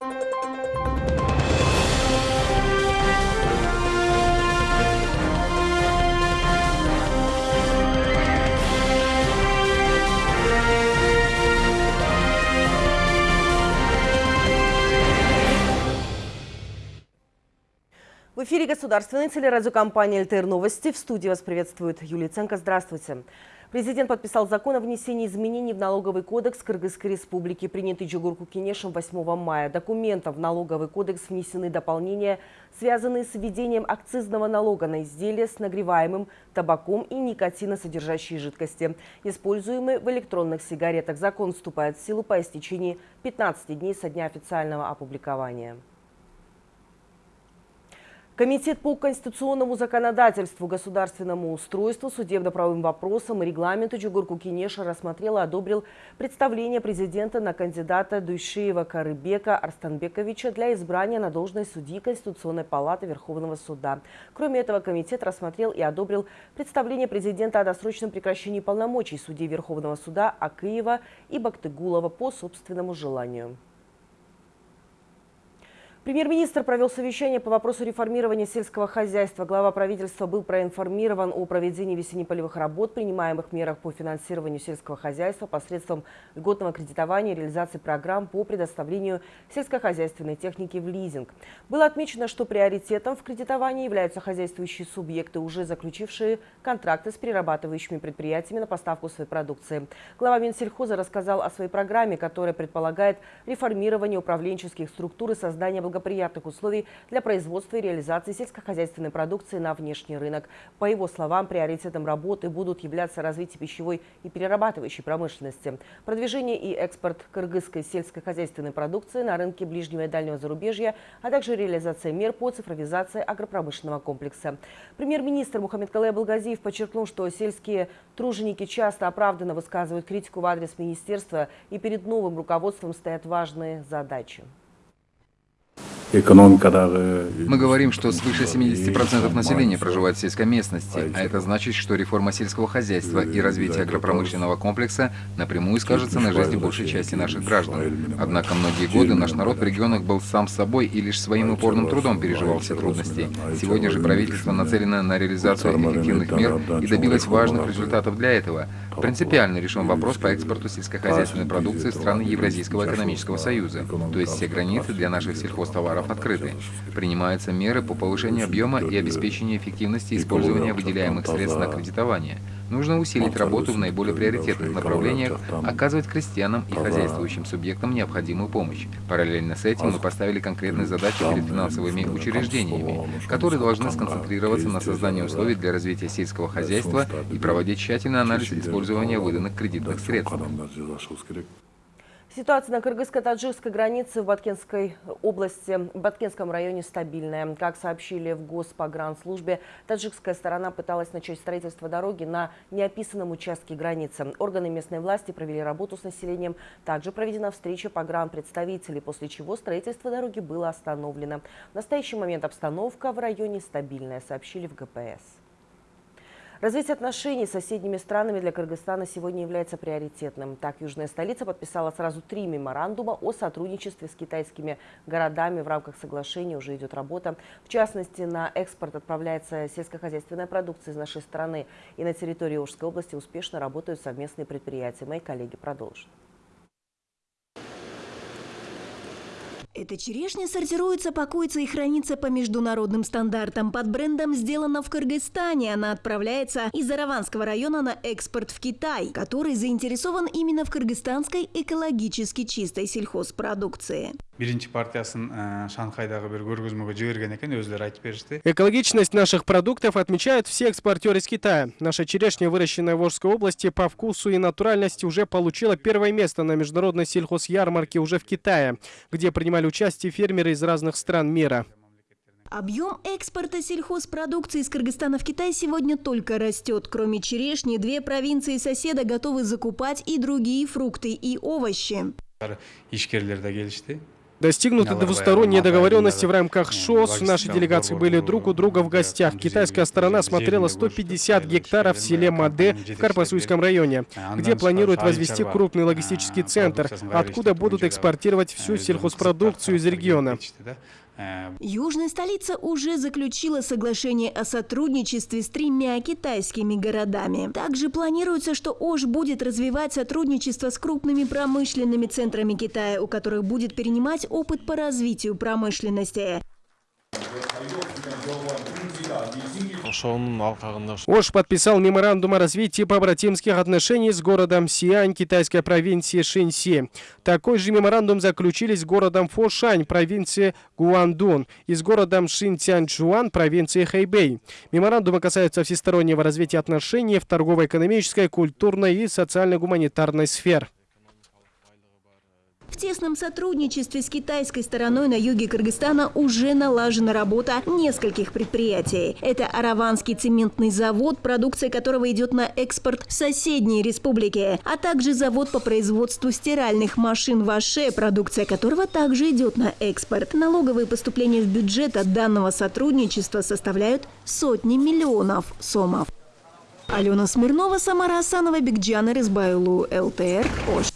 В эфире государственной телерадиокомпании «ЛТР Новости». В студии вас приветствует Юлия Ценко. Здравствуйте. Президент подписал закон о внесении изменений в налоговый кодекс Кыргызской республики, принятый Джугурку Кенешем 8 мая. Документом в налоговый кодекс внесены дополнения, связанные с введением акцизного налога на изделия с нагреваемым табаком и никотиносодержащие жидкости, используемые в электронных сигаретах. Закон вступает в силу по истечении 15 дней со дня официального опубликования. Комитет по конституционному законодательству, государственному устройству, судебно-правовым вопросам и регламенту Джугурку Кинеша рассмотрел и одобрил представление президента на кандидата Дуйшиева Карыбека Арстанбековича для избрания на должность судьи Конституционной палаты Верховного суда. Кроме этого, комитет рассмотрел и одобрил представление президента о досрочном прекращении полномочий судей Верховного суда Акыева и Бактыгулова по собственному желанию. Премьер-министр провел совещание по вопросу реформирования сельского хозяйства. Глава правительства был проинформирован о проведении весенне-полевых работ, принимаемых мерах по финансированию сельского хозяйства посредством льготного кредитования и реализации программ по предоставлению сельскохозяйственной техники в лизинг. Было отмечено, что приоритетом в кредитовании являются хозяйствующие субъекты, уже заключившие контракты с перерабатывающими предприятиями на поставку своей продукции. Глава Минсельхоза рассказал о своей программе, которая предполагает реформирование управленческих структур и создание благоприятных условий для производства и реализации сельскохозяйственной продукции на внешний рынок. По его словам, приоритетом работы будут являться развитие пищевой и перерабатывающей промышленности, продвижение и экспорт кыргызской сельскохозяйственной продукции на рынке ближнего и дальнего зарубежья, а также реализация мер по цифровизации агропромышленного комплекса. Премьер-министр Мухаммед Калай Балгазиев подчеркнул, что сельские труженики часто оправданно высказывают критику в адрес министерства и перед новым руководством стоят важные задачи. Мы говорим, что свыше 70% населения проживает в сельской местности, а это значит, что реформа сельского хозяйства и развитие агропромышленного комплекса напрямую скажется на жизни большей части наших граждан. Однако многие годы наш народ в регионах был сам собой и лишь своим упорным трудом переживал все трудности. Сегодня же правительство нацелено на реализацию эффективных мер и добилось важных результатов для этого. Принципиально решен вопрос по экспорту сельскохозяйственной продукции страны Евразийского экономического союза, то есть все границы для наших сельхозтоваров товаров открыты. Принимаются меры по повышению объема и обеспечению эффективности использования выделяемых средств на кредитование. Нужно усилить работу в наиболее приоритетных направлениях, оказывать крестьянам и хозяйствующим субъектам необходимую помощь. Параллельно с этим мы поставили конкретные задачи перед финансовыми учреждениями, которые должны сконцентрироваться на создании условий для развития сельского хозяйства и проводить тщательный анализ использования выданных кредитных средств. Ситуация на кыргызско-таджикской границе в Баткенской области, в Баткенском районе стабильная. Как сообщили в Госпогранслужбе, таджикская сторона пыталась начать строительство дороги на неописанном участке границы. Органы местной власти провели работу с населением. Также проведена встреча погранпредставителей, после чего строительство дороги было остановлено. В настоящий момент обстановка в районе стабильная, сообщили в ГПС. Развитие отношений с соседними странами для Кыргызстана сегодня является приоритетным. Так, южная столица подписала сразу три меморандума о сотрудничестве с китайскими городами. В рамках соглашения уже идет работа. В частности, на экспорт отправляется сельскохозяйственная продукция из нашей страны. И на территории Ожской области успешно работают совместные предприятия. Мои коллеги продолжат. Эта черешня сортируется, пакуется и хранится по международным стандартам. Под брендом «Сделано в Кыргызстане» она отправляется из Араванского района на экспорт в Китай, который заинтересован именно в кыргызстанской экологически чистой сельхозпродукции. биринчи партиясын шанхайдагы бир көргөзмөгө жиберген экен өзүлөрү айтып беришти экологичность наших продуктов отмечают все экспортеры из китая наша черешня выращенная в Орской области по вкусу и натуральности уже получила первое место на международной сельхозярмарке уже в китае где принимали участие фермеры из разных стран мира Объем экспорта сельхозпродукции из Кыргызстана в Китай сегодня только растет. Кроме черешни, две провинции соседа готовы закупать и другие фрукты и овощи. Достигнуты двусторонние договоренности в рамках ШОС. Наши делегации были друг у друга в гостях. Китайская сторона смотрела 150 гектаров в селе Маде в Карпасуйском районе, где планируют возвести крупный логистический центр, откуда будут экспортировать всю сельхозпродукцию из региона. Южная столица уже заключила соглашение о сотрудничестве с тремя китайскими городами. Также планируется, что Ош будет развивать сотрудничество с крупными промышленными центрами Китая, у которых будет перенимать опыт по развитию промышленности. Ош подписал меморандум о развитии побратимских отношений с городом Сиань китайской провинции Шинси. Такой же меморандум заключили с городом Фошань провинции Гуандун и с городом Шинцянчжуан провинции Хэйбэй. Меморандумы касаются всестороннего развития отношений в торгово-экономической, культурной и социально-гуманитарной сфер. В тесном сотрудничестве с китайской стороной на юге Кыргызстана уже налажена работа нескольких предприятий. Это Араванский цементный завод, продукция которого идет на экспорт в соседние республики, а также завод по производству стиральных машин Ваше, продукция которого также идет на экспорт. Налоговые поступления в бюджет от данного сотрудничества составляют сотни миллионов сомов. Алена Смирнова, Самара Асанова, Бигджан Резбайлу, ЛТР, Ош.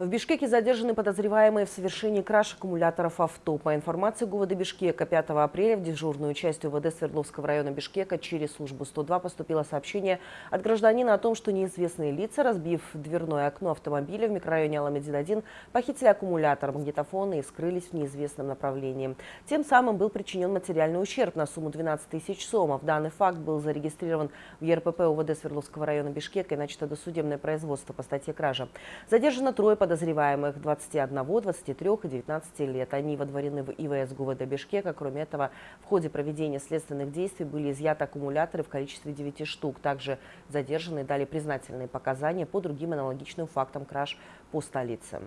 В Бишкеке задержаны подозреваемые в совершении краж аккумуляторов авто. По информации ГУВД Бишкека, 5 апреля в дежурную часть УВД Свердловского района Бишкека через службу 102 поступило сообщение от гражданина о том, что неизвестные лица, разбив дверное окно автомобиля в микрорайоне Аламедин-1, похитили аккумулятор, магнитофона и скрылись в неизвестном направлении. Тем самым был причинен материальный ущерб на сумму 12 тысяч сомов. Данный факт был зарегистрирован в ЕРПП УВД Свердловского района Бишкека и начато досудебное производство по статье кража. Задержано трое подозреваемых подозреваемых 21, 23 и 19 лет. Они водворены в ИВС ГУВД Бишкека. Кроме этого, в ходе проведения следственных действий были изъяты аккумуляторы в количестве 9 штук. Также задержанные дали признательные показания по другим аналогичным фактам краж по столице.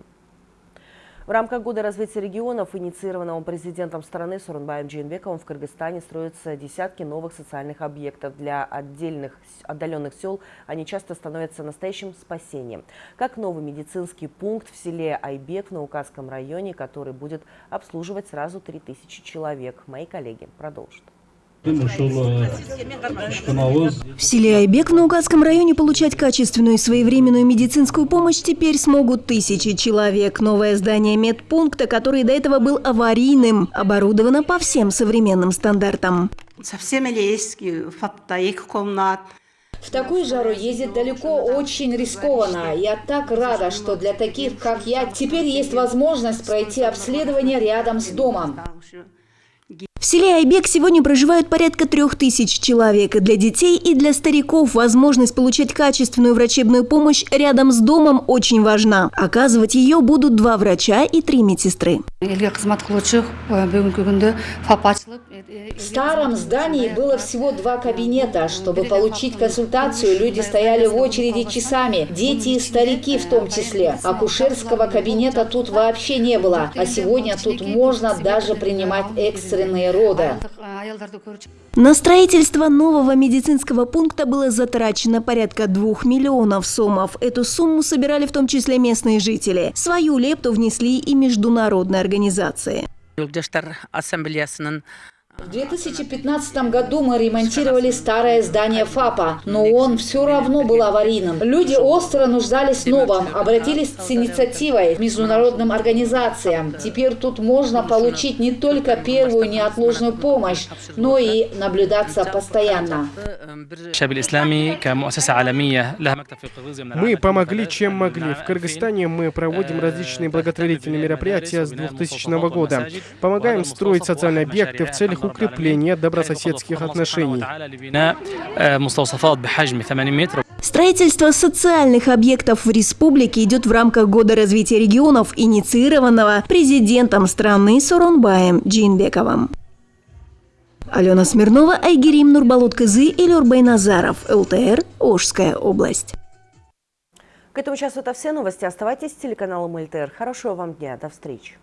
В рамках Года развития регионов, инициированного президентом страны Сурунбаем Джинбековым, в Кыргызстане строятся десятки новых социальных объектов. Для отдельных отдаленных сел они часто становятся настоящим спасением. Как новый медицинский пункт в селе Айбек в Наукасском районе, который будет обслуживать сразу 3000 человек. Мои коллеги продолжат. В селе Айбек в Наугадском районе получать качественную и своевременную медицинскую помощь теперь смогут тысячи человек. Новое здание медпункта, который до этого был аварийным, оборудовано по всем современным стандартам. Совсем есть комнат. В такую жару ездить далеко очень рискованно. Я так рада, что для таких, как я, теперь есть возможность пройти обследование рядом с домом. Селе Айбек сегодня проживают порядка трех тысяч человек. Для детей, и для стариков возможность получать качественную врачебную помощь рядом с домом очень важна. Оказывать ее будут два врача и три медсестры. В старом здании было всего два кабинета. Чтобы получить консультацию, люди стояли в очереди часами. Дети и старики в том числе. Акушерского кабинета тут вообще не было. А сегодня тут можно даже принимать экстренные рода. На строительство нового медицинского пункта было затрачено порядка двух миллионов сомов. Эту сумму собирали в том числе местные жители. Свою лепту внесли и международные организации. В 2015 году мы ремонтировали старое здание ФАПа, но он все равно был аварийным. Люди остро нуждались в новом, обратились с инициативой к международным организациям. Теперь тут можно получить не только первую неотложную помощь, но и наблюдаться постоянно. Мы помогли, чем могли. В Кыргызстане мы проводим различные благотворительные мероприятия с 2000 года. Помогаем строить социальные объекты в целях укрепления добрососедских отношений. Строительство социальных объектов в республике идет в рамках Года развития регионов, инициированного президентом страны Соронбаем Джинбековым. Алена Смирнова, Айгерим Нурбалут-Кызы и Люрбей Назаров, ЛТР, Ожская область. К этому часу это все новости. Оставайтесь с телеканалом ЛТР. Хорошего вам дня. До встречи.